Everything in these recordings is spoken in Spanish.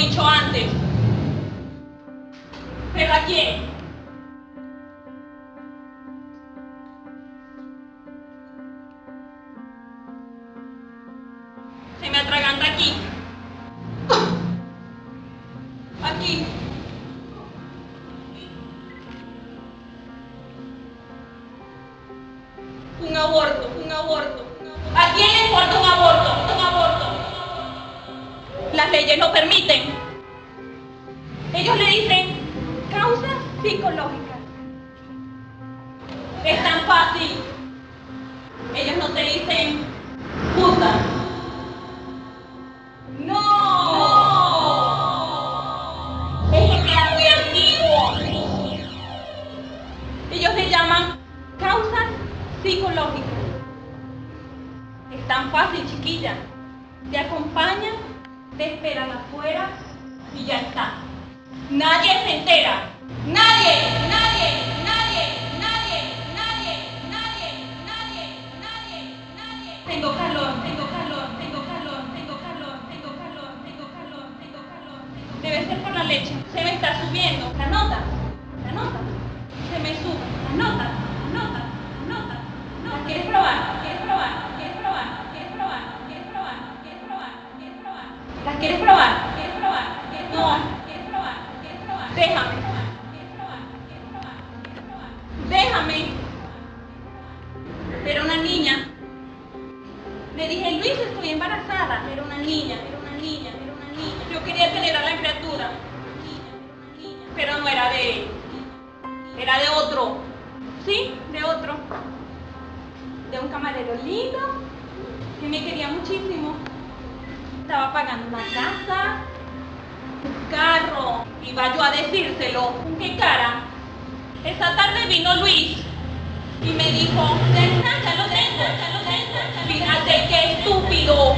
Dicho antes. ¿Pero a quién? Se me atraganta aquí. Aquí. Un aborto, un aborto. ¿A quién le importa? Un aborto. Las leyes lo permiten. Ellos le dicen causas psicológicas. Es tan fácil. Ellos no te dicen puta. No. Muy antiguo. Ellos le llaman causas psicológicas. Es tan fácil, chiquilla. Te acompañan, te esperan afuera y ya está. Nadie se entera. Nadie, nadie, nadie, nadie, nadie, nadie, nadie, nadie, nadie. Tengo calor, tengo calor, tengo calor, tengo calor, tengo calor, tengo calor, tengo calor. Debe ser por la leche. Se me está subiendo. Déjame. Déjame. Era una niña. Le dije, Luis, estoy embarazada. Era una niña, era una niña, era una niña. Yo quería tener a la criatura. Pero no era de él. Era de otro. Sí, de otro. De un camarero lindo que me quería muchísimo. Estaba pagando una casa, carro. Iba yo a decírselo. ¿Con qué cara? Esa tarde vino Luis y me dijo, "Nena, ya lo tengo, ya lo tengo. Fíjate qué estúpido.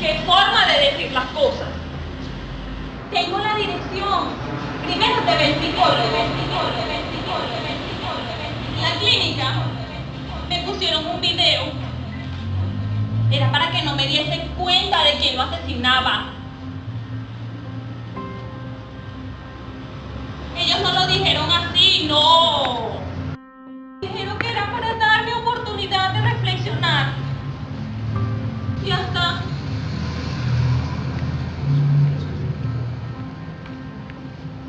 Qué forma de decir las cosas. Tengo la dirección. Primero te ven psicólogo, En la clínica me pusieron un video. Era para que no me diese cuenta de quién lo asesinaba. No. Dijeron que era para darme oportunidad de reflexionar. Y hasta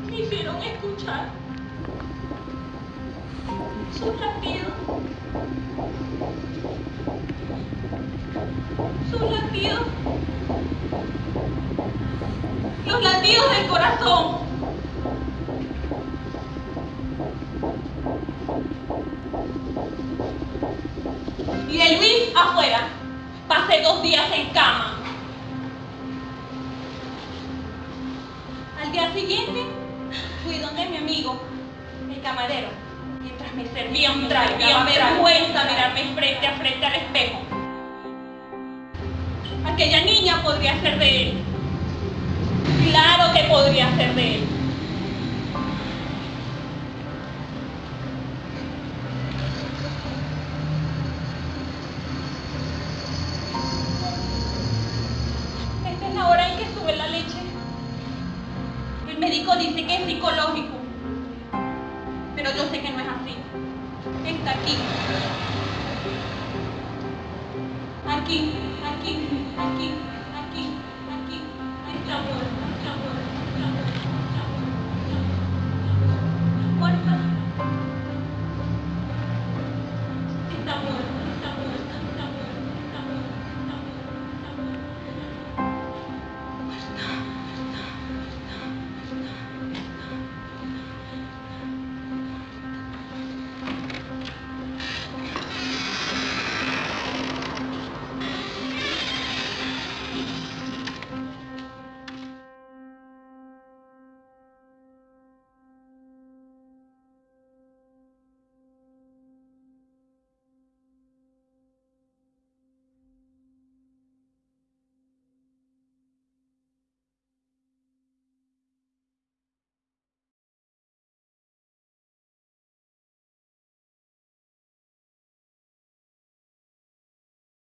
me hicieron escuchar sus latidos. Sus latidos. Los latidos del corazón. Afuera. Pasé dos días en cama. Al día siguiente fui donde mi amigo, el camarero, mientras me servía un trago. Me vergüenza mirarme frente a frente al espejo. Aquella niña podría ser de él. Claro que podría ser de él. Dice que es psicológico. Pero yo sé que no es así. Está aquí. Aquí, aquí, aquí, aquí, aquí. Está muerto.